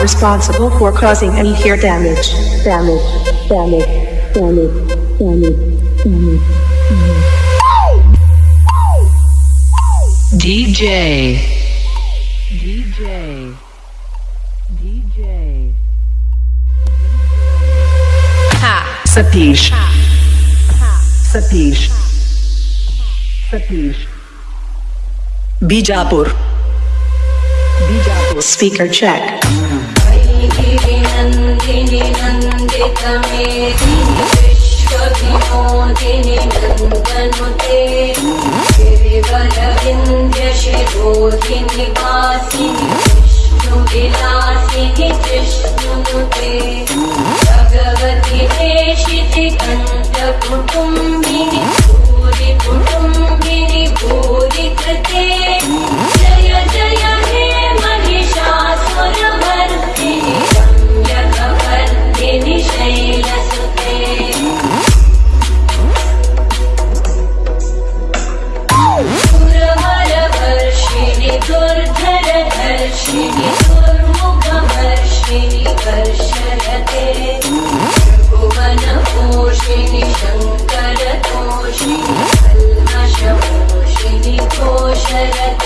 responsible for causing any ear damage. Damage. Damage. Damage. Damage. Damage. DJ. DJ. DJ. Ha. Satish. Satish. Satish. Bijapur. Bijapur. Speaker check. गिरिनन्दिनि नन्दितमेदिनि विश्वविनोदिनि नन्दनुते जिष्णुनुते भगवति देशिति कण्ठकुटुम्बिनि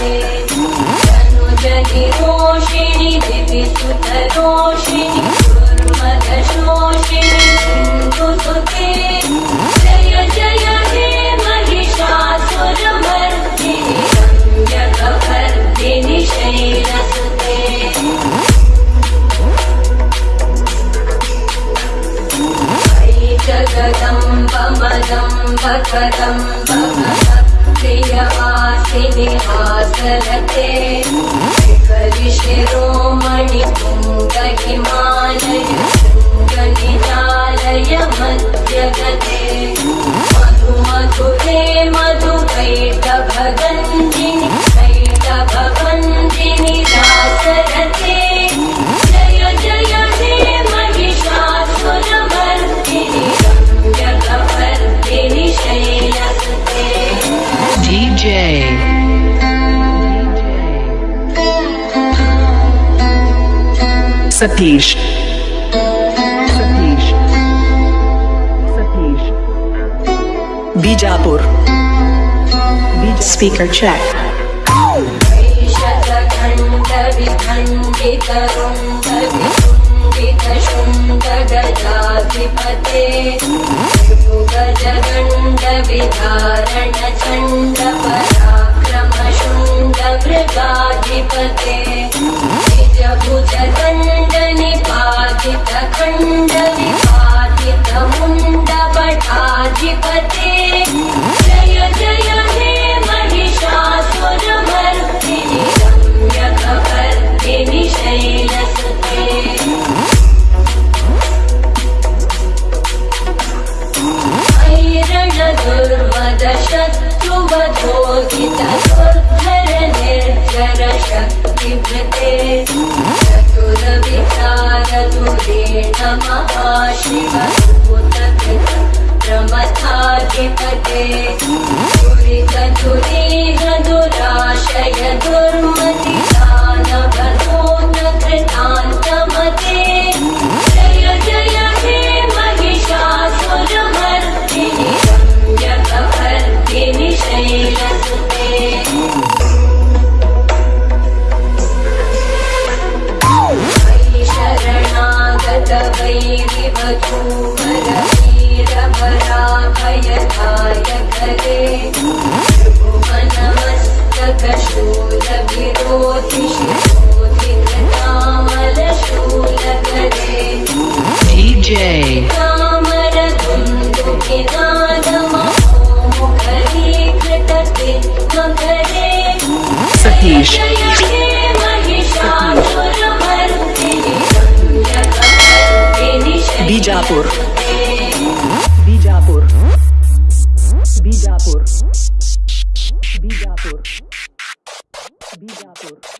घोषरते तनुजनिरोषिणि दिविसुतरोषिणि दुर्मदशोषिणि सिन्धुसुते जय जय हे महिषासुरमर्दिनि रम्यकवर्दिनि शैलसुते अयि हासरते शिखरिशिरोमणि तुङ्गहिमालय शृङ्गनिजालय मध्यगते मधु मधुरे मधुकैटभगन्दिनि सतीश। सतीश। सतीश। बीजापुर। बीज speaker check चतुरविचारदुरे नमः शिवभूतकृत प्रमथाधिपते दुरितदुरीह दुराशय दुर्मति Satish. Bijapur. Bijapur. Bijapur. Bijapur. Bijapur.